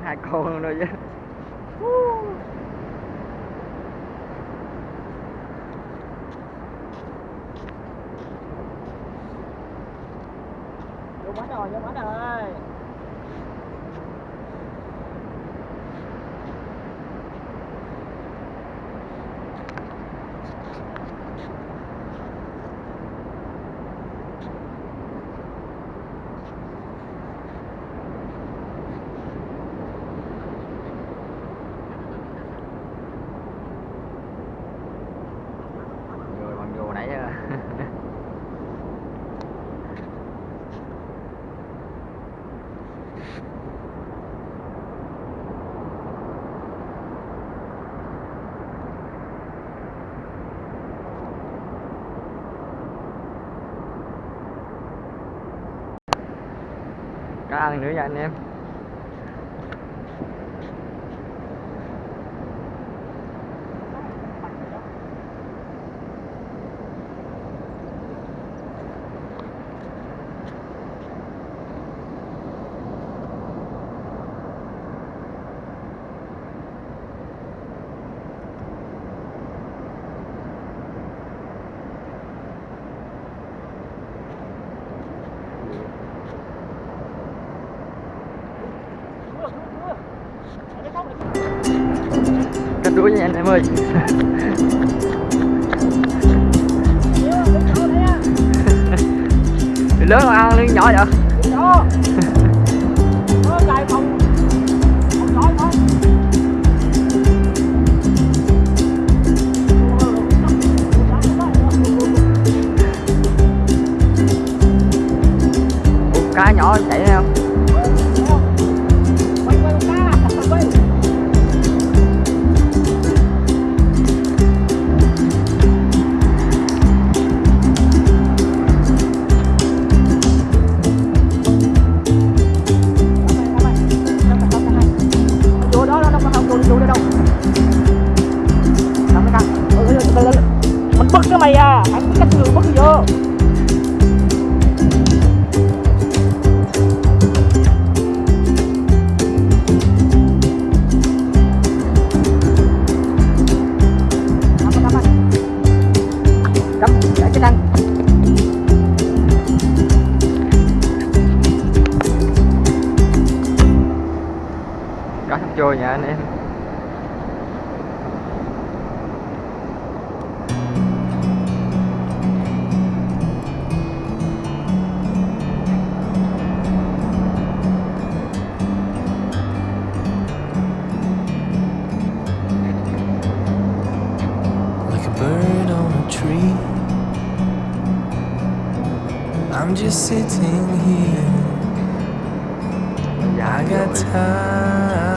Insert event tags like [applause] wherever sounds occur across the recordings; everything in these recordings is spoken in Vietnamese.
ăn hai con luôn rồi chứ. Vô bánh rồi vô bánh rồi. Nữa nha anh em. Cắt đuôi nha anh em ơi. Lớn mà ăn lưng nhỏ vậy? Ủa, cá nhỏ chạy không just sitting here. I got time.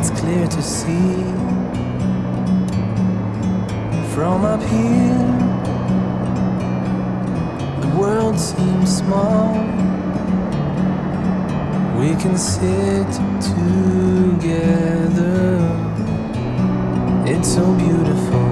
It's clear to see from up here. The world seems small. We can sit together. It's so beautiful,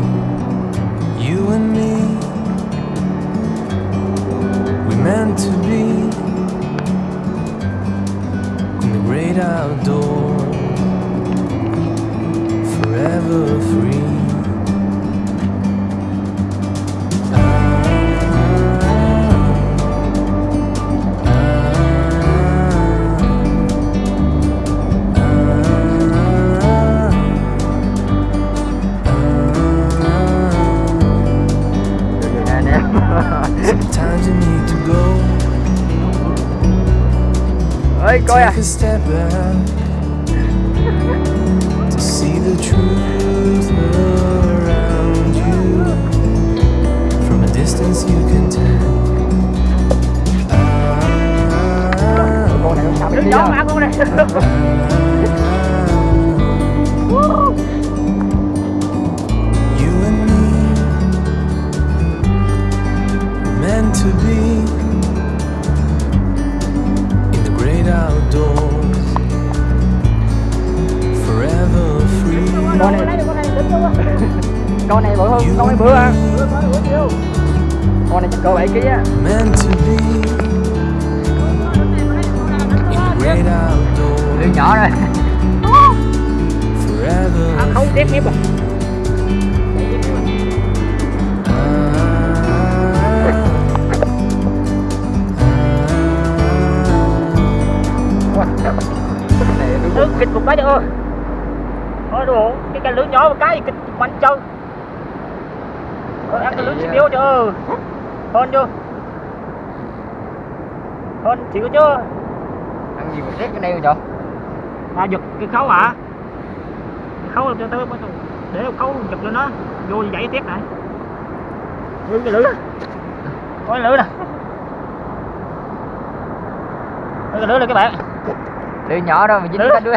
coi à Take a step back to see the truth around you. From a distance, you can tell. con này sao đứng gió mà con này con này bự hơn con ấy and bự me bữa chiều con này chắc cỡ 7 kg á. Lưới nhỏ rồi. À, không tiếp tiếp à này đúng lưới kịch một cái nữa thôi đủ cái cái lưới nhỏ một cái kịch bắn chơi Yếu chưa? Hơn chưa? Hơn chịu chưa? Ăn gì mà rét cái đây rồi à giật cái khấu hả? Cái khấu cho tới để khấu giật lên nó vô dãy tiếp này lưới cái lưới có cái lưới nè cái lưới này các bạn. Lưới nhỏ đâu mà dính cái đuôi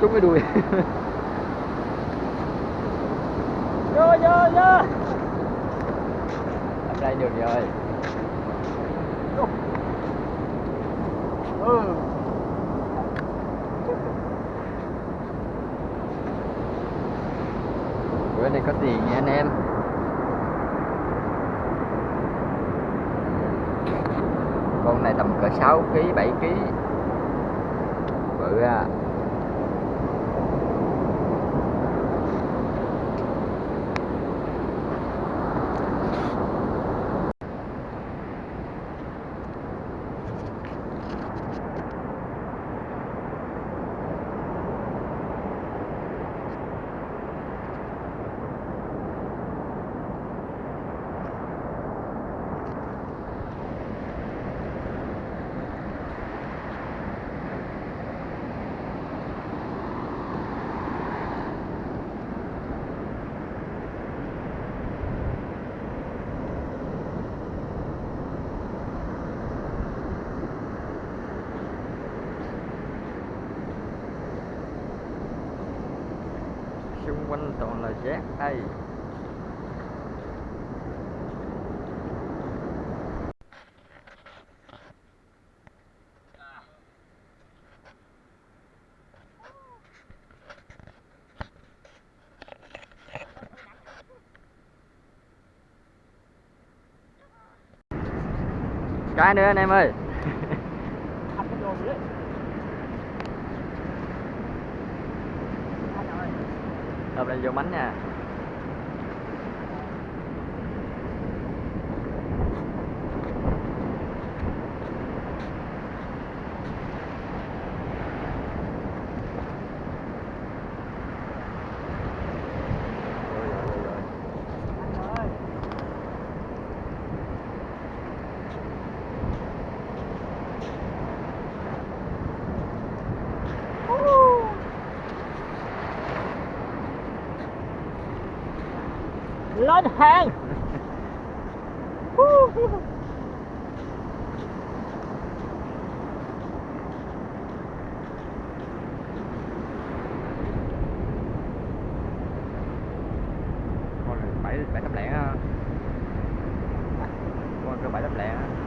trúng cái đuôi. Vô vô vô. Ở ra được rồi ừ. bữa nay có tiền nha anh em. Con này tầm cỡ 6 kg 7 kg bự à. Xung quanh toàn là rác. Đây. Cái nữa anh em ơi Ăn cái đồ gì đấy. Ăn rồi đập lên vô bánh nha Ăn rồi lên hàng con này bảy bảy tấm lẻ á. con cơ bảy tấm lẻ á.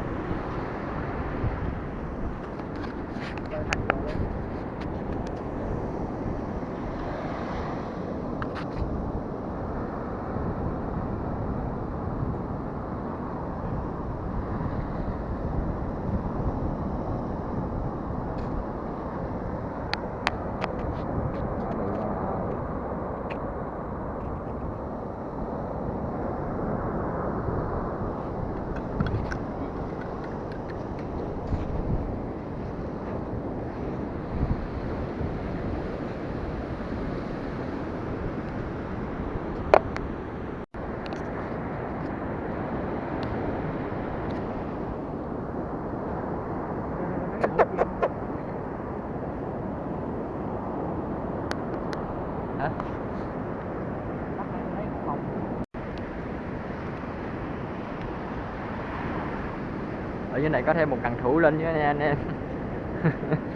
hả ở này có thêm một cần thủ lên với nha anh em. [laughs]